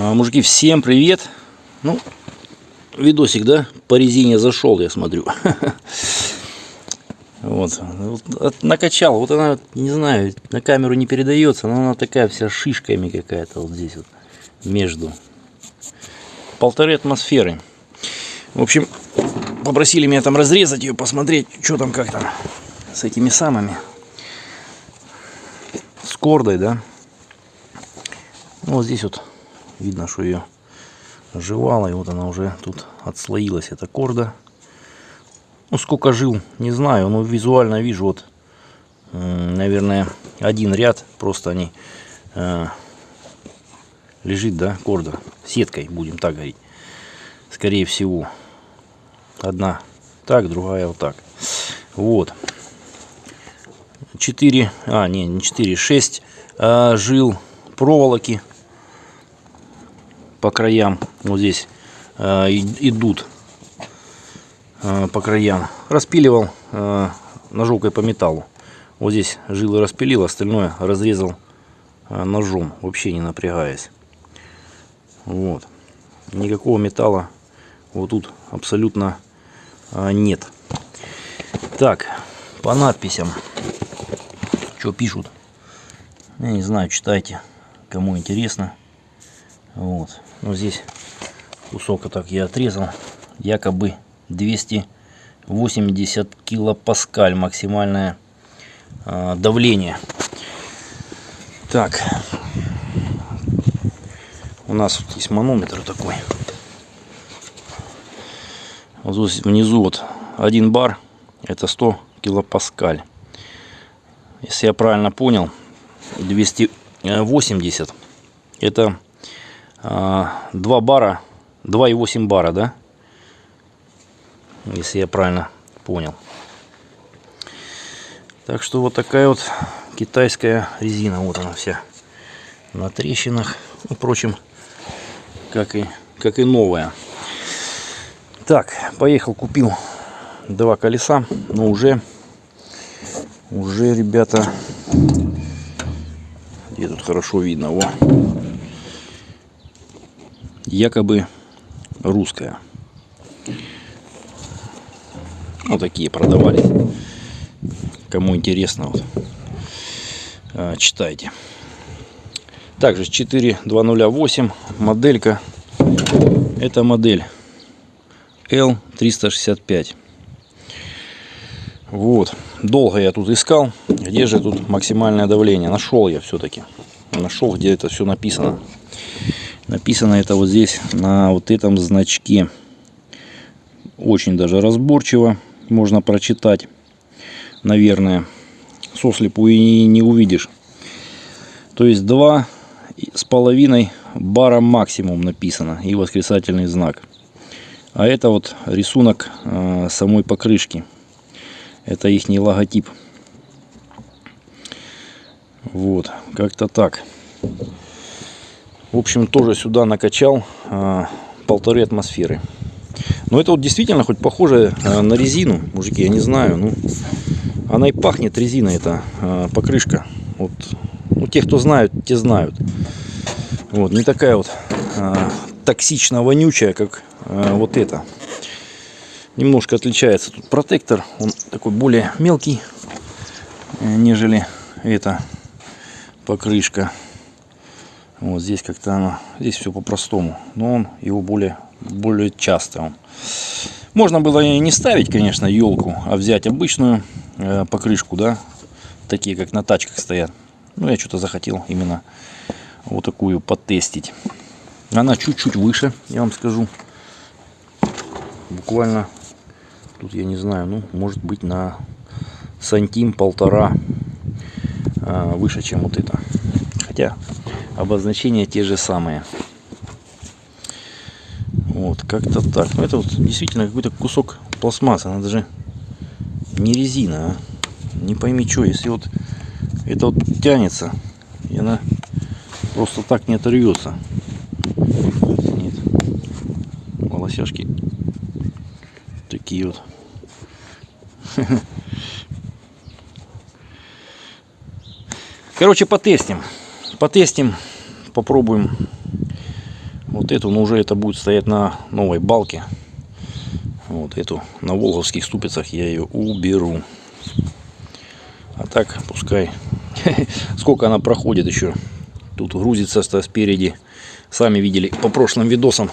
А, Мужики, всем привет! Ну, видосик, да, по резине зашел, я смотрю. Вот, вот от- накачал, вот она, не знаю, на камеру не передается, но она такая вся шишками какая-то вот здесь вот, между. Полторы атмосферы. В общем, попросили меня там разрезать ее, посмотреть, что там, как там, с этими самыми, с кордой, да. Ну, вот здесь вот видно, что ее жевала, и вот она уже тут отслоилась, эта корда. Ну, сколько жил, не знаю, но визуально вижу, вот, наверное, один ряд, просто они, э, лежит, да, корда, сеткой, будем так говорить, скорее всего. Одна так, другая вот так. Вот. 4, а, не, не 4, 6 а, жил проволоки по краям. Вот здесь и- идут а, по краям. Распиливал а, ножовкой по металлу. Вот здесь жилы распилил, остальное разрезал ножом, вообще не напрягаясь. Вот. Никакого металла вот тут абсолютно нет. Так, по надписям. Что пишут? Я не знаю, читайте, кому интересно. Вот. Ну, здесь кусок вот так я отрезал. Якобы 280 килопаскаль максимальное а, давление. Так. У нас есть манометр такой. Вот здесь внизу вот один бар это 100 килопаскаль. Если я правильно понял, 280 это 2 бара, 2,8 бара, да? Если я правильно понял. Так что вот такая вот китайская резина. Вот она вся на трещинах. Ну, Впрочем, как и, как и новая. Так, поехал, купил два колеса, но уже, уже, ребята, где тут хорошо видно, во, якобы русская. Вот такие продавались. Кому интересно, вот, а, читайте. Также 4208 моделька. Это модель L365. Вот. Долго я тут искал, где же тут максимальное давление. Нашел я все-таки. Нашел, где это все написано. Написано это вот здесь, на вот этом значке. Очень даже разборчиво можно прочитать. Наверное. Сослепу и не увидишь. То есть два с половиной бара максимум написано. И восклицательный знак. А это вот рисунок э, самой покрышки. Это их логотип. Вот, как-то так. В общем, тоже сюда накачал э, полторы атмосферы. Но это вот действительно хоть похоже э, на резину, мужики, я не знаю. Ну, она и пахнет резиной, эта э, покрышка. Вот, ну, те, кто знают, те знают. Вот, не такая вот э, токсично вонючая, как э, вот это. Немножко отличается тут протектор, он такой более мелкий, нежели эта покрышка. Вот здесь как-то оно, здесь все по-простому, но он его более, более часто. Он. Можно было и не ставить, конечно, елку, а взять обычную э, покрышку, да, такие как на тачках стоят. Ну, я что-то захотел именно вот такую потестить. Она чуть-чуть выше, я вам скажу. Буквально, тут я не знаю, ну, может быть на сантим полтора а, выше, чем вот это. Хотя обозначения те же самые. Вот, как-то так. Ну, это вот действительно какой-то кусок пластмассы. Она даже не резина, а. Не пойми что, если вот это вот тянется, и она просто так не оторвется. Нет. Волосяшки такие вот. Короче, потестим. Потестим, попробуем вот эту, но уже это будет стоять на новой балке. Вот эту на волговских ступицах я ее уберу. А так пускай. Сколько она проходит еще. Тут грузится спереди. Сами видели по прошлым видосам.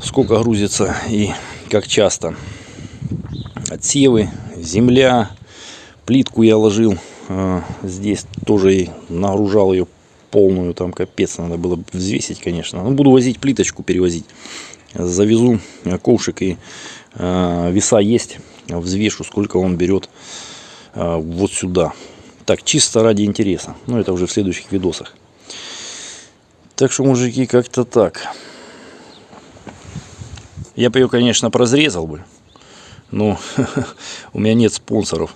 Сколько грузится и как часто. Отсевы, земля. Плитку я ложил. А, здесь тоже и нагружал ее полную. Там капец надо было взвесить, конечно. Ну, буду возить плиточку, перевозить завезу ковшик и э, веса есть, взвешу, сколько он берет э, вот сюда. Так, чисто ради интереса. Но это уже в следующих видосах. Так что, мужики, как-то так. Я бы ее, конечно, прозрезал бы. Но у меня нет спонсоров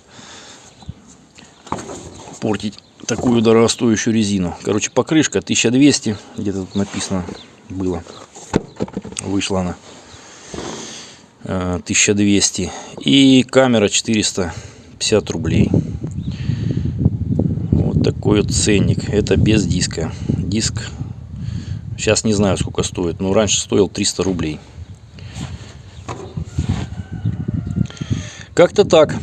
портить такую дорогостоящую резину. Короче, покрышка 1200, где-то тут написано было. Вышла она 1200 э, и камера 450 рублей. Вот такой вот ценник. Это без диска. Диск сейчас не знаю сколько стоит но раньше стоил 300 рублей. Как-то так